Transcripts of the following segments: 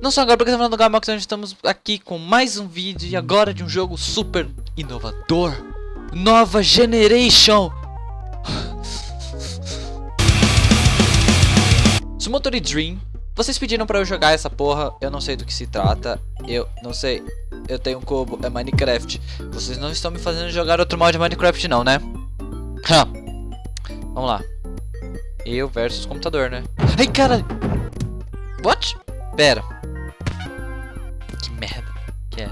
Não só agora porque estamos do Gamox, onde estamos aqui com mais um vídeo e agora de um jogo super inovador. Nova Generation. Sumotori Dream. Vocês pediram pra eu jogar essa porra, eu não sei do que se trata, eu não sei, eu tenho um cubo, é Minecraft. Vocês não estão me fazendo jogar outro mod de Minecraft não, né? Vamos lá. Eu versus computador, né? Ai, caralho! What? Pera. Que merda que é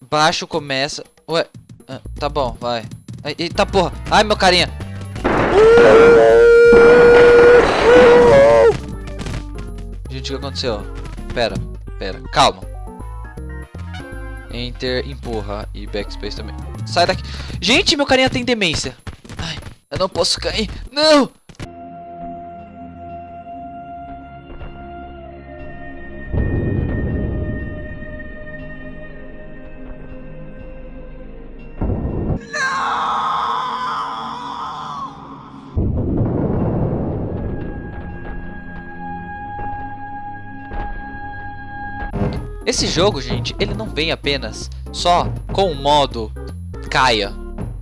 Baixo começa... Ué, ah, tá bom, vai. Ai, eita porra. Ai, meu carinha. Gente, o que aconteceu? Pera, pera, calma. Enter, empurra e backspace também. Sai daqui. Gente, meu carinha tem demência. Ai, eu não posso cair. Não! Esse jogo, gente, ele não vem apenas só com o modo caia.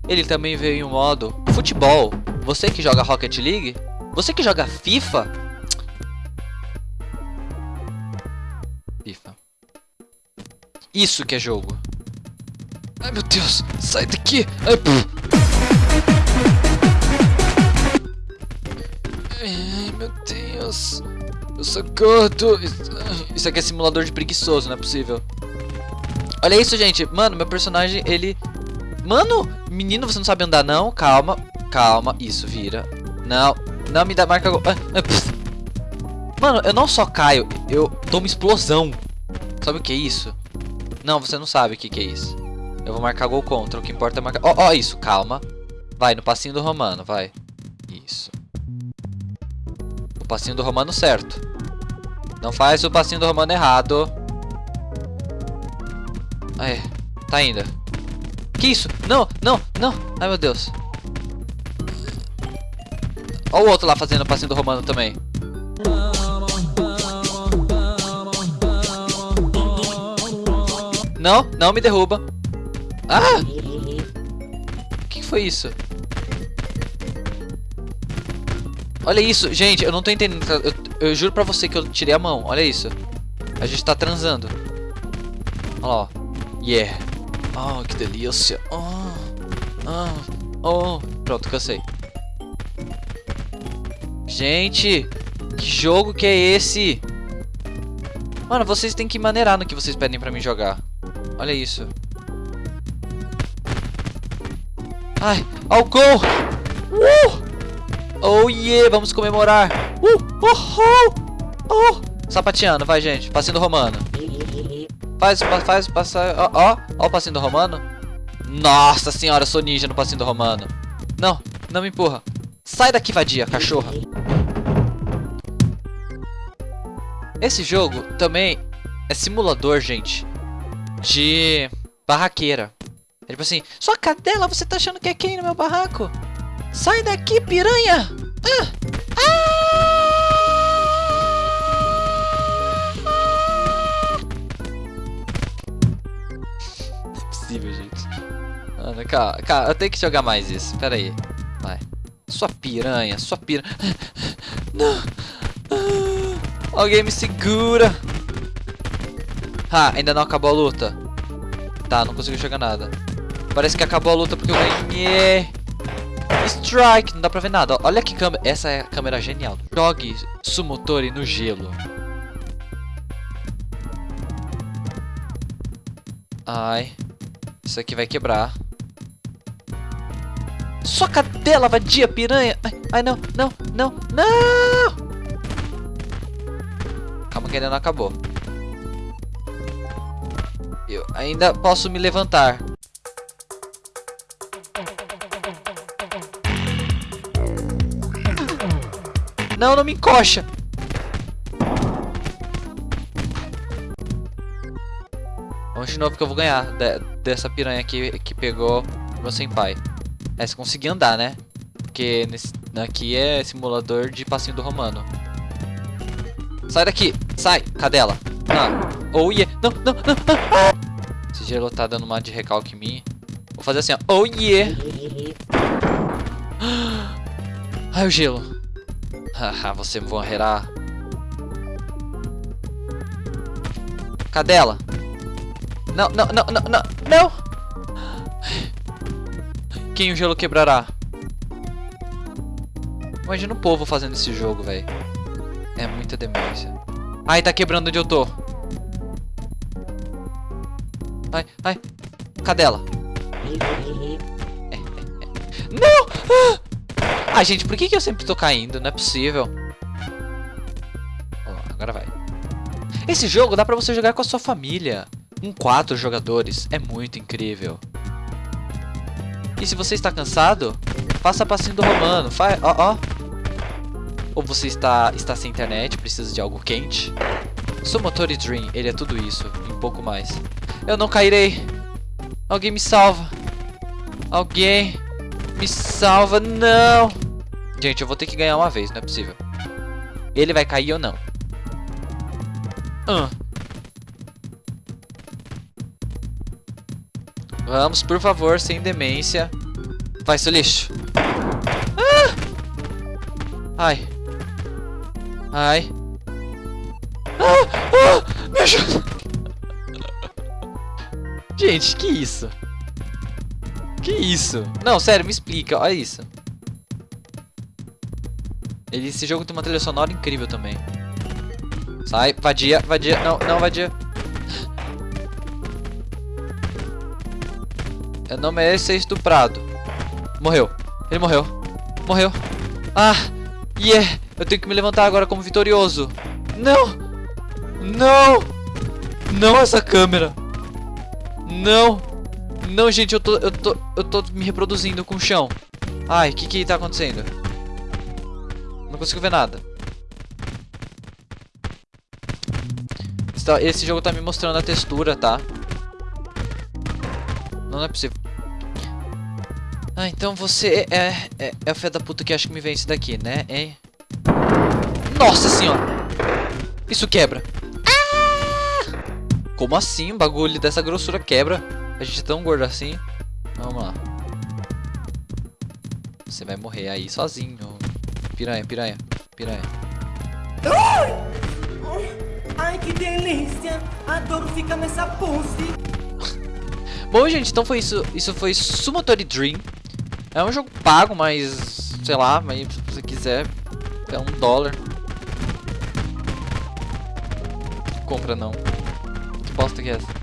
Ele também veio em um modo futebol. Você que joga Rocket League, você que joga FIFA. FIFA. Isso que é jogo. Ai meu Deus, sai daqui. Ai, Ai meu Deus. Eu sou gordo. Isso aqui é simulador de preguiçoso, não é possível. Olha isso, gente. Mano, meu personagem, ele... Mano, menino, você não sabe andar, não? Calma, calma. Isso, vira. Não, não me dá marca... Ah, ah, Mano, eu não só caio, eu dou uma explosão. Sabe o que é isso? Não, você não sabe o que, que é isso. Eu vou marcar gol contra, o que importa é marcar... Ó, oh, oh, isso, calma. Vai, no passinho do Romano, vai. Isso. O passinho do Romano certo. Não faz o passinho do Romano errado. Aí, tá indo. Que isso? Não, não, não. Ai, meu Deus. Olha o outro lá fazendo o passinho do Romano também. Não, não me derruba. Ah! O que foi isso? Olha isso, gente, eu não tô entendendo. Eu, eu, juro pra você que eu tirei a mão. Olha isso. A gente tá transando. Olha lá, ó. Yeah. Oh, que delícia. Oh, oh, oh. Pronto, cansei. Gente, que jogo que é esse? Mano, vocês têm que maneirar no que vocês pedem pra mim jogar. Olha isso. Ai, ao! Uh! Oh yeah, vamos comemorar. Uh, uh, uh, uh. Sapateando, vai gente, passinho do romano. Faz, faz, passa, ó, ó, ó o passinho do romano. Nossa senhora, sou ninja no passinho do romano. Não, não me empurra. Sai daqui, vadia, cachorra. Esse jogo também é simulador, gente, de barraqueira. É tipo assim, sua cadela, você tá achando que é quem no meu barraco? Sai daqui, piranha! Ah! Ah! Não é possível, gente. Mano, calma, calma, eu tenho que jogar mais isso. Pera aí. Vai. Sua piranha, sua piranha. Não! Ah! Alguém me segura! Ah, ainda não acabou a luta. Tá, não consigo jogar nada. Parece que acabou a luta porque eu ganhei. Strike! Não dá pra ver nada. Olha que câmera. Essa é a câmera genial. Jogue Sumotori no gelo. Ai. Isso aqui vai quebrar. Sua cadela, vadia, piranha! Ai, ai, não, não, não, não! Calma que ainda não acabou. Eu ainda posso me levantar. Não, não me encoxa. Vamos de novo que eu vou ganhar de, dessa piranha aqui que pegou meu senpai. É, se conseguir andar, né? Porque nesse, aqui é simulador de passinho do romano. Sai daqui. Sai. Cadela. Ah. Oh yeah. Não, não, não. Ah. Esse gelo tá dando uma de recalque em mim. Vou fazer assim, ó. Oh yeah. Ai, o gelo. Haha, você morrerá. Cadela. Não, não, não, não, não. Não. Quem o gelo quebrará? Imagina o povo fazendo esse jogo, velho. É muita demência. Ai, tá quebrando onde eu tô. Ai, ai. Cadela. É, é. Não! Ah! Ah, gente, por que, que eu sempre tô caindo? Não é possível. Oh, agora vai. Esse jogo dá pra você jogar com a sua família. Com quatro jogadores. É muito incrível. E se você está cansado, faça passinho do Romano. Faz, ó, ó. Ou você está, está sem internet, precisa de algo quente. Sumotori Dream, ele é tudo isso e um pouco mais. Eu não cairei. Alguém me salva. Alguém me salva. Não. Gente, eu vou ter que ganhar uma vez, não é possível. Ele vai cair ou não? Uh. Vamos, por favor, sem demência. Vai, seu lixo. Ah! Ai. Ai. Ah, ah, me ajuda. Gente, que isso? Que isso? Não, sério, me explica. Olha isso. Ele, esse jogo tem uma trilha sonora incrível também. Sai, vadia, vadia. Não, não, vadia. Eu não mereço ser estuprado. Morreu. Ele morreu. Morreu. Ah, yeah. Eu tenho que me levantar agora como vitorioso. Não! Não! Não essa câmera! Não! Não, gente, eu tô, eu tô, eu tô me reproduzindo com o chão. Ai, o que que tá acontecendo? Não consigo ver nada. Esse jogo tá me mostrando a textura, tá? Não, é possível. Ah, então você é, é, é o fé da puta que acha que me vence daqui, né, hein? Nossa senhora! Isso quebra. Ah! Como assim? Um bagulho dessa grossura quebra? A gente é tão gordo assim. Vamos lá. Você vai morrer aí sozinho. Piranha, piranha, piranha. Ai, que delícia! Adoro ficar nessa pose. Bom, gente, então foi isso. Isso foi Sumotori Dream. É um jogo pago, mas... Sei lá, mas se você quiser... É um dólar. compra não. Que bosta que é essa?